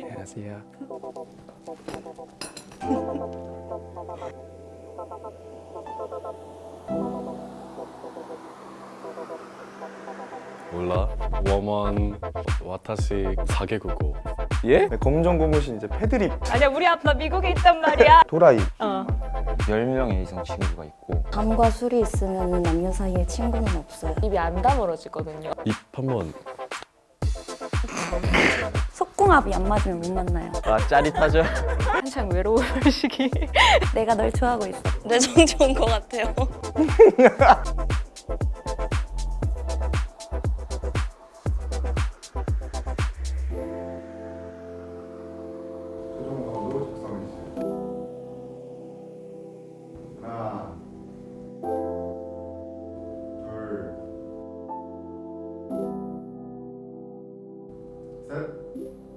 안녕하세요. 몰라. 워먼 와타시 사개국어. 예? 네, 검정 고무신 이제 패드립 아니야 우리 아빠 미국에 있단 말이야. 도라이 어. 10명의 이상 친구가 있고 담과 술이 있으면 남녀 사이에 친구는 없어요. 입이 안 다물어지거든요. 입 한번 속궁합이 안 맞으면 못 만나요. 아 짜릿하죠? 한창 외로울 시기. 내가 널 좋아하고 있어. 내 정 좋은 것 같아요. 하나 둘셋.